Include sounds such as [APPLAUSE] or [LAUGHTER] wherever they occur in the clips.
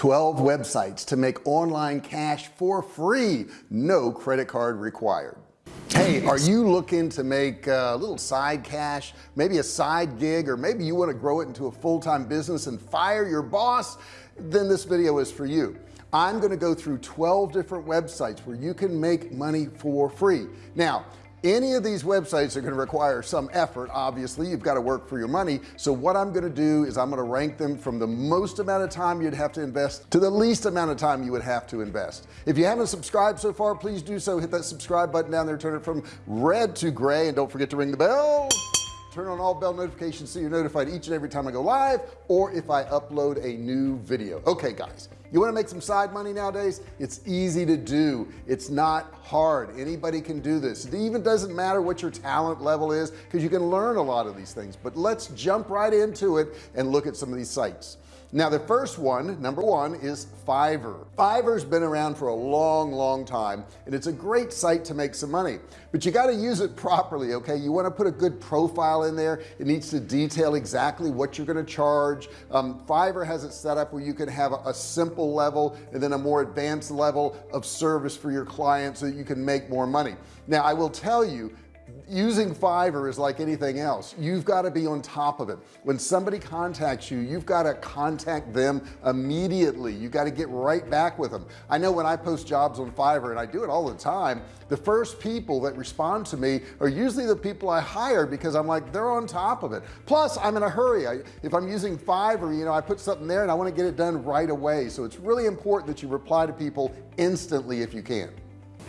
12 websites to make online cash for free no credit card required. Hey are you looking to make a little side cash maybe a side gig or maybe you want to grow it into a full-time business and fire your boss? Then this video is for you. I'm going to go through 12 different websites where you can make money for free. Now any of these websites are going to require some effort obviously. You've got to work for your money. So what I'm going to do is I'm going to rank them from the most amount of time you'd have to invest to the least amount of time you would have to invest. If you haven't subscribed so far please do so. Hit that subscribe button down there. Turn it from red to gray and don't forget to ring the bell turn on all bell notifications so you're notified each and every time I go live or if I upload a new video. Okay guys you want to make some side money nowadays? It's easy to do. It's not hard. Anybody can do this. It even doesn't matter what your talent level is because you can learn a lot of these things but let's jump right into it and look at some of these sites now the first one number one is Fiverr. Fiverr's been around for a long long time and it's a great site to make some money. But you got to use it properly okay? You want to put a good profile in there. It needs to detail exactly what you're going to charge. Um, Fiverr has it set up where you can have a, a simple level and then a more advanced level of service for your clients so that you can make more money. Now I will tell you using Fiverr is like anything else. You've got to be on top of it. When somebody contacts you you've got to contact them immediately. You got to get right back with them. I know when I post jobs on Fiverr and I do it all the time the first people that respond to me are usually the people I hire because I'm like they're on top of it. Plus I'm in a hurry. I, if I'm using Fiverr you know I put something there and I want to get it done right away. So it's really important that you reply to people instantly if you can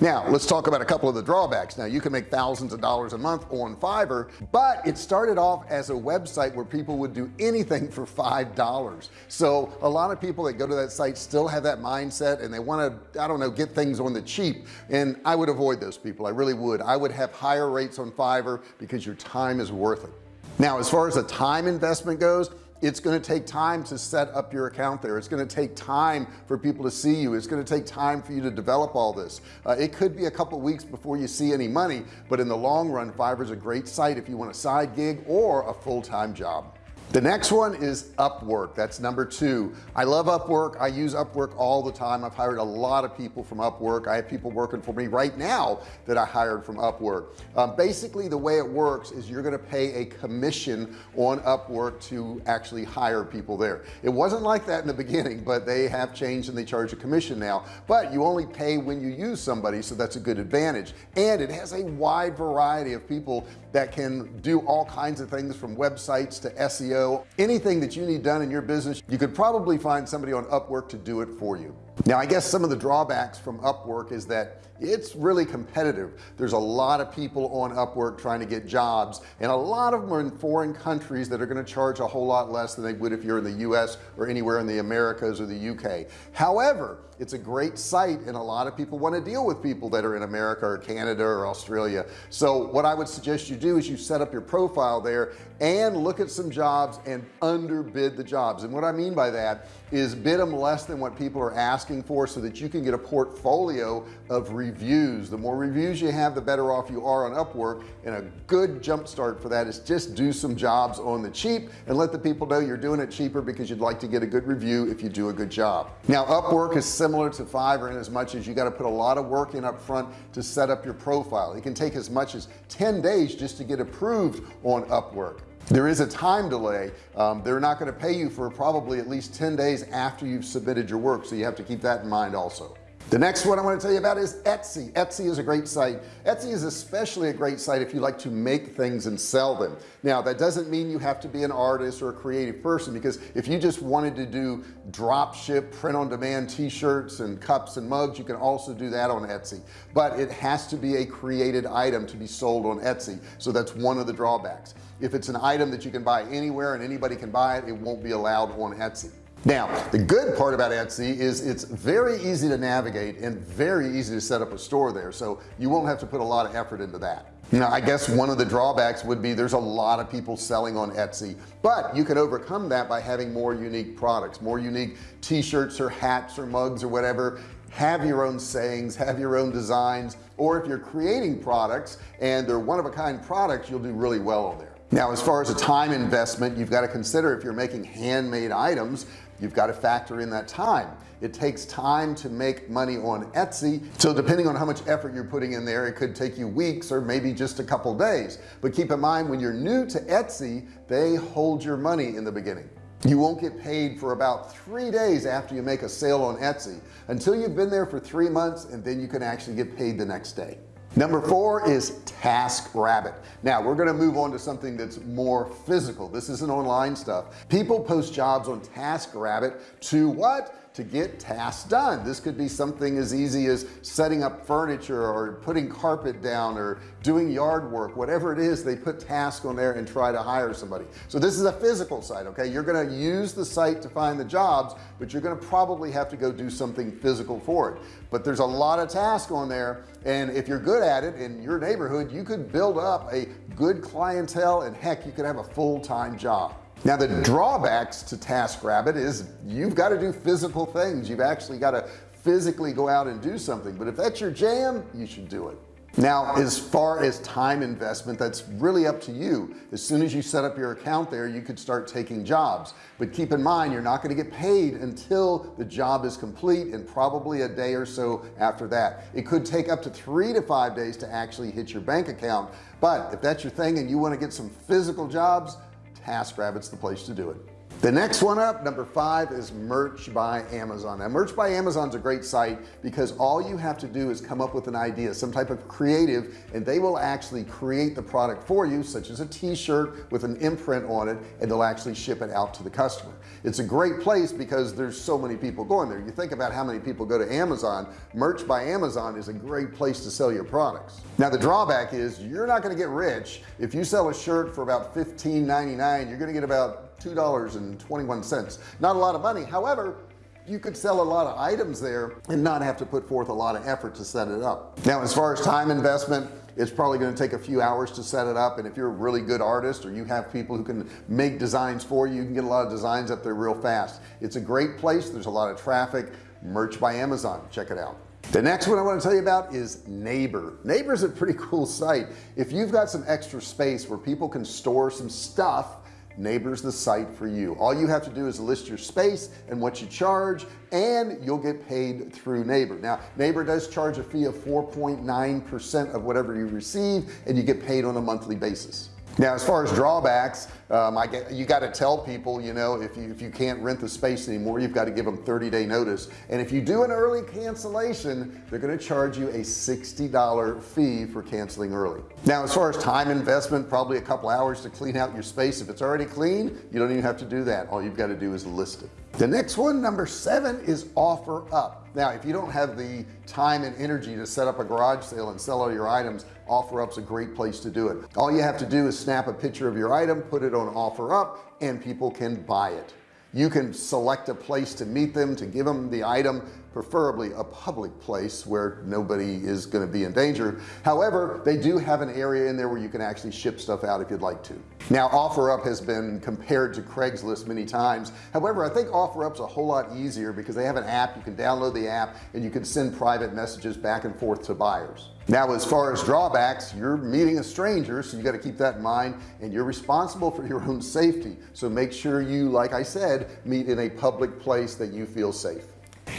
now let's talk about a couple of the drawbacks. Now you can make thousands of dollars a month on Fiverr but it started off as a website where people would do anything for five dollars. So a lot of people that go to that site still have that mindset and they want to I don't know get things on the cheap. And I would avoid those people I really would. I would have higher rates on Fiverr because your time is worth it. Now as far as the time investment goes it's going to take time to set up your account there. It's going to take time for people to see you. It's going to take time for you to develop all this. Uh, it could be a couple weeks before you see any money but in the long run Fiverr is a great site if you want a side gig or a full-time job the next one is Upwork. That's number two. I love Upwork. I use Upwork all the time. I've hired a lot of people from Upwork. I have people working for me right now that I hired from Upwork. Um, basically the way it works is you're going to pay a commission on Upwork to actually hire people there. It wasn't like that in the beginning but they have changed and they charge a commission now. But you only pay when you use somebody so that's a good advantage. And it has a wide variety of people that can do all kinds of things from websites to SEO anything that you need done in your business you could probably find somebody on Upwork to do it for you now I guess some of the drawbacks from Upwork is that it's really competitive. There's a lot of people on Upwork trying to get jobs and a lot of them are in foreign countries that are going to charge a whole lot less than they would if you're in the US or anywhere in the Americas or the UK however it's a great site and a lot of people want to deal with people that are in America or Canada or Australia. So what I would suggest you do is you set up your profile there and look at some jobs and underbid the jobs. And what I mean by that is bid them less than what people are asking for so that you can get a portfolio of reviews. The more reviews you have the better off you are on Upwork. And a good jump start for that is just do some jobs on the cheap and let the people know you're doing it cheaper because you'd like to get a good review if you do a good job. Now Upwork is similar to Fiverr in as much as you got to put a lot of work in up front to set up your profile. It can take as much as 10 days just to get approved on Upwork there is a time delay. Um, they're not going to pay you for probably at least 10 days after you've submitted your work so you have to keep that in mind also the next one I want to tell you about is Etsy. Etsy is a great site. Etsy is especially a great site if you like to make things and sell them. Now that doesn't mean you have to be an artist or a creative person because if you just wanted to do drop ship print on demand t-shirts and cups and mugs you can also do that on Etsy. But it has to be a created item to be sold on Etsy. So that's one of the drawbacks. If it's an item that you can buy anywhere and anybody can buy it it won't be allowed on Etsy now the good part about Etsy is it's very easy to navigate and very easy to set up a store there so you won't have to put a lot of effort into that. Now I guess one of the drawbacks would be there's a lot of people selling on Etsy but you can overcome that by having more unique products more unique t-shirts or hats or mugs or whatever. Have your own sayings have your own designs or if you're creating products and they're one-of-a-kind products you'll do really well on there. Now as far as a time investment you've got to consider if you're making handmade items you've got to factor in that time. It takes time to make money on Etsy. So depending on how much effort you're putting in there it could take you weeks or maybe just a couple days. But keep in mind when you're new to Etsy they hold your money in the beginning. You won't get paid for about three days after you make a sale on Etsy. Until you've been there for three months and then you can actually get paid the next day number four is TaskRabbit. Now we're going to move on to something that's more physical. This isn't online stuff. People post jobs on TaskRabbit to what to get tasks done. This could be something as easy as setting up furniture or putting carpet down or doing yard work whatever it is they put tasks on there and try to hire somebody. So this is a physical site okay? You're going to use the site to find the jobs but you're going to probably have to go do something physical for it. But there's a lot of tasks on there and if you're good at it in your neighborhood you could build up a good clientele and heck you could have a full-time job now the drawbacks to TaskRabbit is you've got to do physical things. You've actually got to physically go out and do something. But if that's your jam you should do it. Now as far as time investment that's really up to you. As soon as you set up your account there you could start taking jobs. But keep in mind you're not going to get paid until the job is complete and probably a day or so after that. It could take up to three to five days to actually hit your bank account. But if that's your thing and you want to get some physical jobs TaskRabbit's the place to do it the next one up number five is merch by Amazon. Now merch by Amazon's a great site because all you have to do is come up with an idea some type of creative and they will actually create the product for you such as a t-shirt with an imprint on it and they'll actually ship it out to the customer. It's a great place because there's so many people going there. You think about how many people go to Amazon merch by Amazon is a great place to sell your products. Now the drawback is you're not going to get rich. If you sell a shirt for about $15.99 you're going to get about two dollars and 21 cents. Not a lot of money. However you could sell a lot of items there and not have to put forth a lot of effort to set it up. Now as far as time investment it's probably going to take a few hours to set it up. And if you're a really good artist or you have people who can make designs for you you can get a lot of designs up there real fast. It's a great place. There's a lot of traffic. Merch by Amazon. Check it out. The next one I want to tell you about is neighbor. Neighbor is a pretty [LAUGHS] cool site. If you've got some extra space where people can store some stuff neighbors the site for you. All you have to do is list your space and what you charge and you'll get paid through neighbor. Now neighbor does charge a fee of 4.9 percent of whatever you receive and you get paid on a monthly basis now as far as drawbacks um, I get you got to tell people you know if you if you can't rent the space anymore you've got to give them 30 day notice. And if you do an early cancellation they're going to charge you a $60 fee for canceling early. Now as far as time investment probably a couple hours to clean out your space. If it's already clean you don't even have to do that. All you've got to do is list it. The next one number seven is offer up. Now if you don't have the time and energy to set up a garage sale and sell all your items OfferUp's a great place to do it. All you have to do is snap a picture of your item put it on OfferUp and people can buy it. You can select a place to meet them to give them the item preferably a public place where nobody is going to be in danger. However they do have an area in there where you can actually ship stuff out if you'd like to. Now OfferUp has been compared to Craigslist many times. However I think OfferUp's a whole lot easier because they have an app. You can download the app and you can send private messages back and forth to buyers now as far as drawbacks you're meeting a stranger so you got to keep that in mind and you're responsible for your own safety. So make sure you like I said meet in a public place that you feel safe.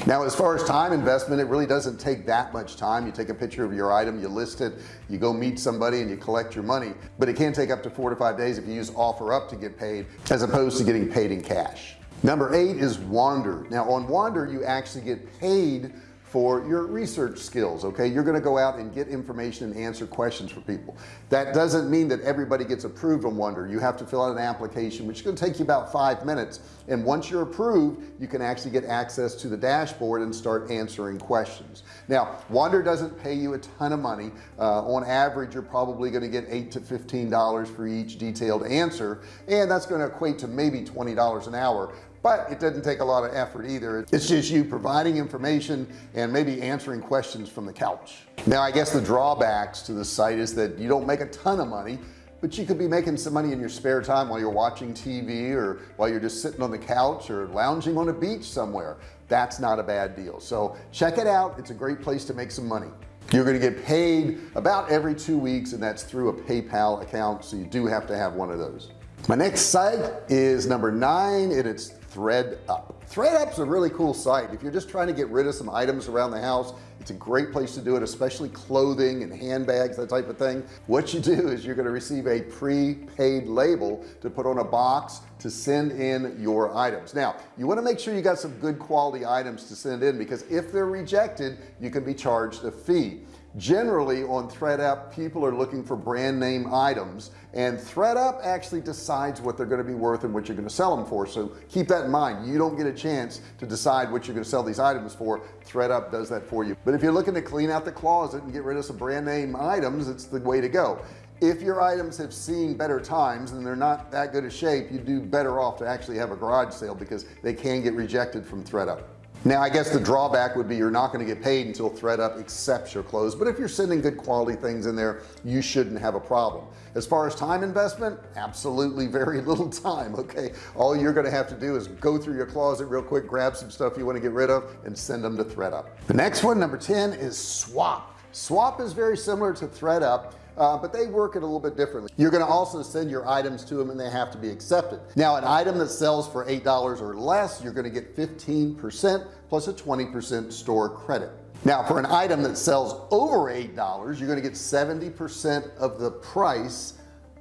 Now as far as time investment it really doesn't take that much time. You take a picture of your item you list it you go meet somebody and you collect your money. But it can take up to four to five days if you use OfferUp to get paid as opposed to getting paid in cash. Number eight is wander. Now on wander you actually get paid for your research skills okay? You're to go out and get information and answer questions for people. That doesn't mean that everybody gets approved on Wander you have to fill out an application which is to take you about five minutes. And once you're approved you can actually get access to the dashboard and start answering questions. Now Wander doesn't pay you a ton of money. Uh, on average you're probably going to get eight to fifteen dollars for each detailed answer. And that's going to equate to maybe twenty dollars an hour but it doesn't take a lot of effort either. It's just you providing information and maybe answering questions from the couch. Now I guess the drawbacks to the site is that you don't make a ton of money but you could be making some money in your spare time while you're watching TV or while you're just sitting on the couch or lounging on a beach somewhere. That's not a bad deal. So check it out. It's a great place to make some money. You're going to get paid about every two weeks and that's through a PayPal account so you do have to have one of those. My next site is number nine and it's ThredUp ThredUp's a really cool site. If you're just trying to get rid of some items around the house it's a great place to do it especially clothing and handbags that type of thing. What you do is you're going to receive a prepaid label to put on a box to send in your items. Now you want to make sure you got some good quality items to send in because if they're rejected you can be charged a fee generally on ThredUp people are looking for brand name items and ThredUp actually decides what they're going to be worth and what you're going to sell them for. So keep that in mind. You don't get a chance to decide what you're going to sell these items for. ThredUp does that for you. But if you're looking to clean out the closet and get rid of some brand name items it's the way to go. If your items have seen better times and they're not that good a shape you do better off to actually have a garage sale because they can get rejected from ThredUp now I guess the drawback would be you're not going to get paid until ThredUp accepts your clothes but if you're sending good quality things in there you shouldn't have a problem. As far as time investment absolutely very [LAUGHS] little time okay? All you're going to have to do is go through your closet real quick grab some stuff you want to get rid of and send them to ThredUp. The next one number 10 is swap. Swap is very similar to ThredUp uh, but they work it a little bit differently. You're going to also send your items to them and they have to be accepted. Now an item that sells for eight dollars or less you're going to get 15 percent plus a 20 percent store credit. Now for an item that sells over eight dollars you're going to get 70 percent of the price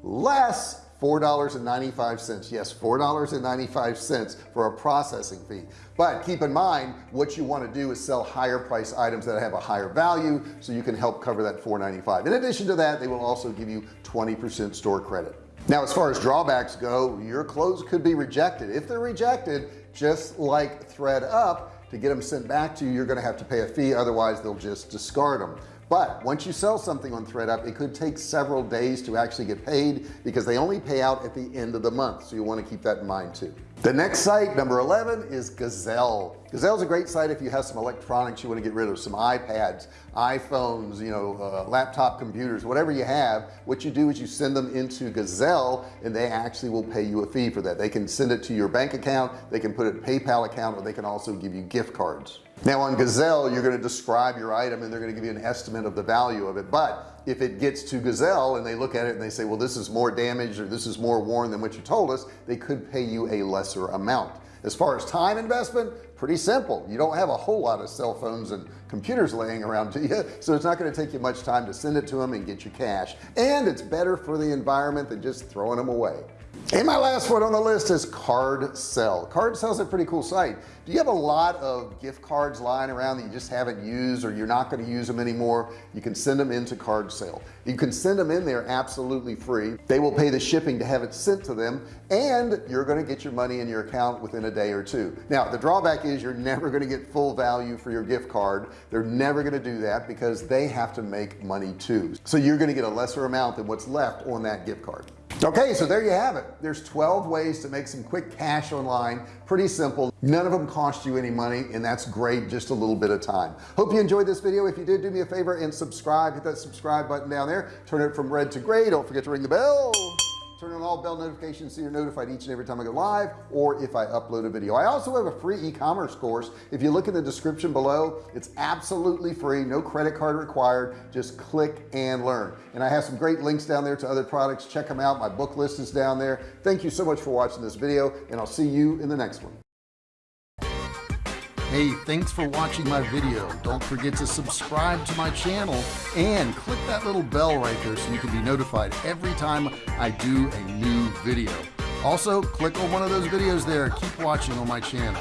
less $4.95 yes $4.95 for a processing fee. But keep in mind what you want to do is sell higher price items that have a higher value so you can help cover that $4.95 in addition to that they will also give you 20% store credit. Now as far as drawbacks go your clothes could be rejected. If they're rejected just like ThredUp to get them sent back to you you're going to have to pay a fee otherwise they'll just discard them but once you sell something on ThredUp it could take several days to actually get paid because they only pay out at the end of the month. So you want to keep that in mind too. The next site number 11 is Gazelle. Gazelle is a great site if you have some electronics you want to get rid of some iPads iPhones you know uh, laptop computers whatever you have. What you do is you send them into Gazelle and they actually will pay you a fee for that. They can send it to your bank account they can put it in PayPal account or they can also give you gift cards now on Gazelle you're going to describe your item and they're going to give you an estimate of the value of it. But if it gets to Gazelle and they look at it and they say well this is more damaged or this is more worn than what you told us they could pay you a lesser amount. As far as time investment pretty simple. You don't have a whole lot of cell phones and computers laying around to you [LAUGHS] so it's not going to take you much time to send it to them and get your cash. And it's better for the environment than just throwing them away and my last one on the list is card sell card sell is a pretty cool site. Do you have a lot of gift cards lying around that you just haven't used or you're not going to use them anymore? You can send them into card sale you can send them in there absolutely free. They will pay the shipping to have it sent to them and you're going to get your money in your account within a day or two. Now the drawback is you're never going to get full value for your gift card. They're never going to do that because they have to make money too. So you're going to get a lesser amount than what's left on that gift card okay so there you have it. There's 12 ways to make some quick cash online. Pretty simple. None of them cost you any money and that's great just a little bit of time. Hope you enjoyed this video. If you did do me a favor and subscribe. Hit that subscribe button down there. Turn it from red to gray. Don't forget to ring the bell turn on all bell notifications so you're notified each and every time I go live or if I upload a video. I also have a free e-commerce course. If you look in the description below it's absolutely free no credit card required. Just click and learn. And I have some great links down there to other products. Check them out. My book list is down there. Thank you so much for watching this video and I'll see you in the next one Hey, thanks for watching my video. Don't forget to subscribe to my channel and click that little bell right there so you can be notified every time I do a new video. Also, click on one of those videos there. Keep watching on my channel.